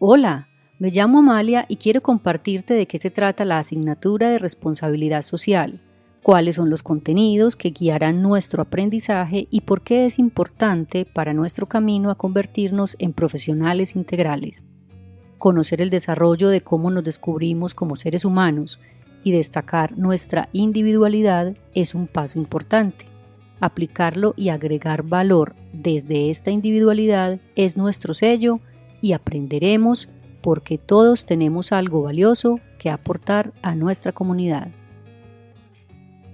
Hola, me llamo Amalia y quiero compartirte de qué se trata la asignatura de responsabilidad social, cuáles son los contenidos que guiarán nuestro aprendizaje y por qué es importante para nuestro camino a convertirnos en profesionales integrales. Conocer el desarrollo de cómo nos descubrimos como seres humanos y destacar nuestra individualidad es un paso importante. Aplicarlo y agregar valor desde esta individualidad es nuestro sello y aprenderemos porque todos tenemos algo valioso que aportar a nuestra comunidad.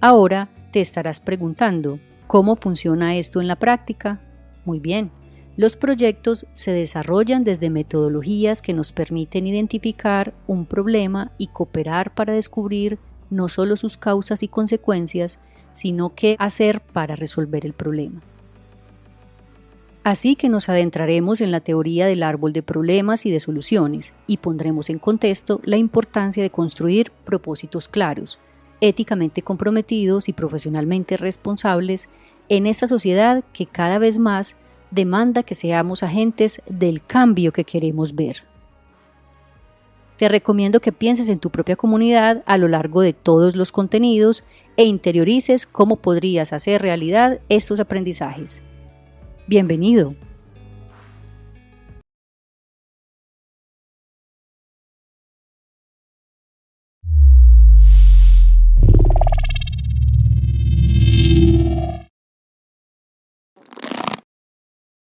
Ahora te estarás preguntando, ¿cómo funciona esto en la práctica? Muy bien, los proyectos se desarrollan desde metodologías que nos permiten identificar un problema y cooperar para descubrir no solo sus causas y consecuencias, sino qué hacer para resolver el problema. Así que nos adentraremos en la teoría del árbol de problemas y de soluciones y pondremos en contexto la importancia de construir propósitos claros, éticamente comprometidos y profesionalmente responsables en esta sociedad que cada vez más demanda que seamos agentes del cambio que queremos ver. Te recomiendo que pienses en tu propia comunidad a lo largo de todos los contenidos e interiorices cómo podrías hacer realidad estos aprendizajes. Bienvenido.